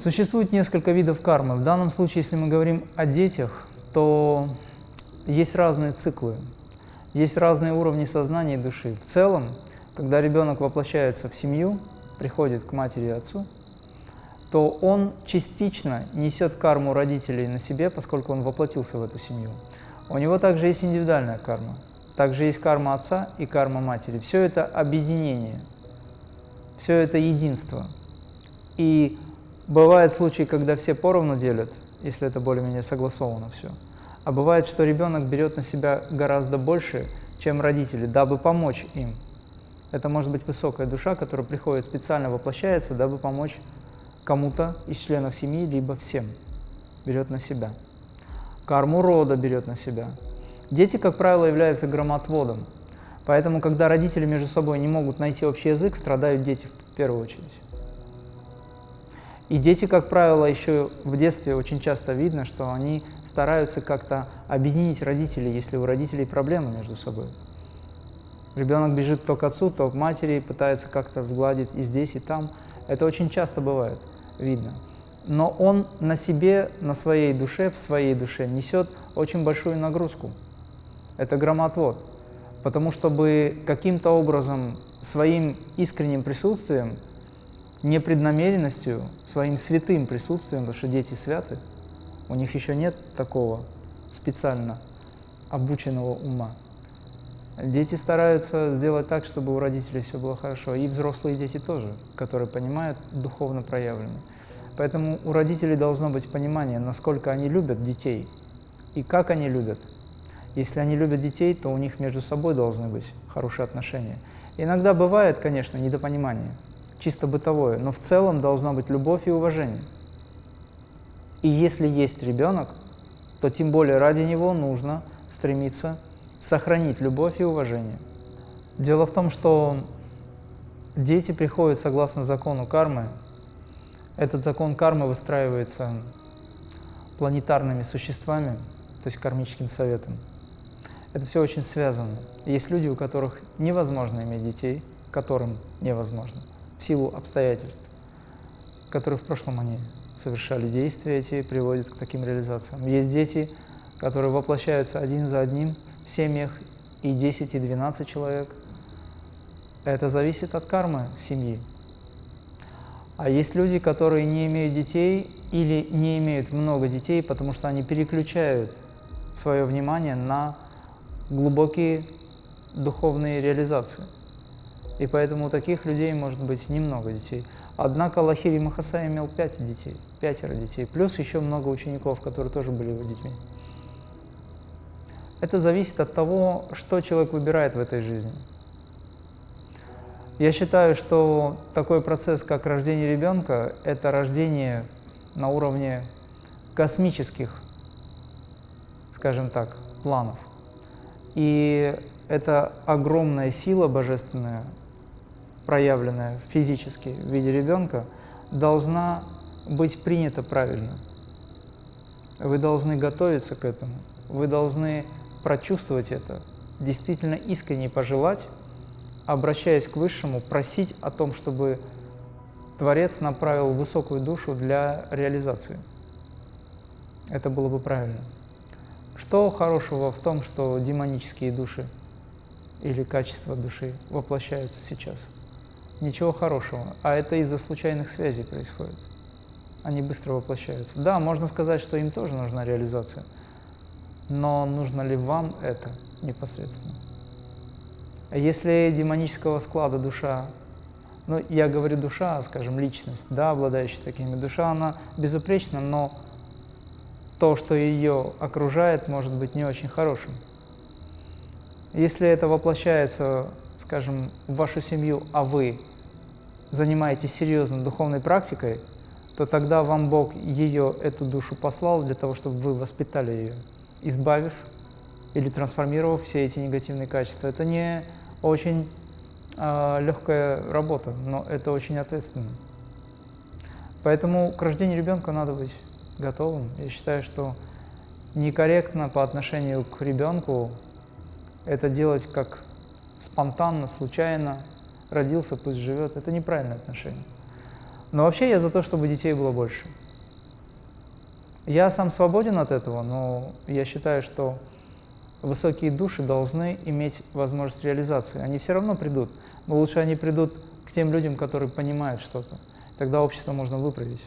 Существует несколько видов кармы. В данном случае, если мы говорим о детях, то есть разные циклы, есть разные уровни сознания и души. В целом, когда ребенок воплощается в семью, приходит к матери и отцу, то он частично несет карму родителей на себе, поскольку он воплотился в эту семью. У него также есть индивидуальная карма. Также есть карма отца и карма матери. Все это объединение, все это единство. И бывают случаи, когда все поровну делят, если это более-менее согласовано все. А бывает, что ребенок берет на себя гораздо больше, чем родители, дабы помочь им. Это может быть высокая душа, которая приходит специально воплощается, дабы помочь кому-то из членов семьи, либо всем. Берет на себя. Карму рода берет на себя. Дети, как правило, являются громотводом. Поэтому, когда родители между собой не могут найти общий язык, страдают дети в первую очередь. И дети, как правило, еще в детстве очень часто видно, что они стараются как-то объединить родителей, если у родителей проблемы между собой. Ребенок бежит то к отцу, то к матери, пытается как-то сгладить и здесь, и там. Это очень часто бывает, видно. Но он на себе, на своей душе, в своей душе несет очень большую нагрузку. Это громотвод. Потому чтобы каким-то образом своим искренним присутствием непреднамеренностью, своим святым присутствием, потому что дети святы, у них еще нет такого специально обученного ума. Дети стараются сделать так, чтобы у родителей все было хорошо, и взрослые дети тоже, которые понимают, духовно проявлены. Поэтому у родителей должно быть понимание, насколько они любят детей и как они любят. Если они любят детей, то у них между собой должны быть хорошие отношения. Иногда бывает, конечно, недопонимание – чисто бытовое, но в целом должна быть любовь и уважение. И если есть ребенок, то тем более ради него нужно стремиться сохранить любовь и уважение. Дело в том, что дети приходят согласно закону кармы. Этот закон кармы выстраивается планетарными существами, то есть кармическим советом. Это все очень связано. Есть люди, у которых невозможно иметь детей, которым невозможно в силу обстоятельств, которые в прошлом они совершали действия эти, приводят к таким реализациям. Есть дети, которые воплощаются один за одним в семьях, и 10, и 12 человек. Это зависит от кармы семьи. А есть люди, которые не имеют детей или не имеют много детей, потому что они переключают свое внимание на глубокие духовные реализации. И поэтому у таких людей может быть немного детей. Однако Лахири Махасай имел пять детей, пятеро детей, плюс еще много учеников, которые тоже были его детьми. Это зависит от того, что человек выбирает в этой жизни. Я считаю, что такой процесс, как рождение ребенка, это рождение на уровне космических, скажем так, планов. И это огромная сила божественная, проявленная физически в виде ребенка, должна быть принята правильно. Вы должны готовиться к этому, вы должны прочувствовать это, действительно искренне пожелать, обращаясь к Высшему, просить о том, чтобы Творец направил высокую душу для реализации. Это было бы правильно. Что хорошего в том, что демонические души или качества души воплощаются сейчас? Ничего хорошего. А это из-за случайных связей происходит. Они быстро воплощаются. Да, можно сказать, что им тоже нужна реализация. Но нужно ли вам это непосредственно? Если демонического склада душа, ну, я говорю душа, скажем, личность, да, обладающая такими, душа, она безупречна, но то, что ее окружает, может быть не очень хорошим. Если это воплощается, скажем, в вашу семью, а вы занимаетесь серьезно духовной практикой, то тогда вам Бог ее, эту душу послал для того, чтобы вы воспитали ее, избавив или трансформировав все эти негативные качества. Это не очень э, легкая работа, но это очень ответственно. Поэтому к рождению ребенка надо быть готовым. Я считаю, что некорректно по отношению к ребенку это делать как спонтанно, случайно, родился, пусть живет. Это неправильное отношение. Но вообще я за то, чтобы детей было больше. Я сам свободен от этого, но я считаю, что высокие души должны иметь возможность реализации. Они все равно придут, но лучше они придут к тем людям, которые понимают что-то. Тогда общество можно выправить.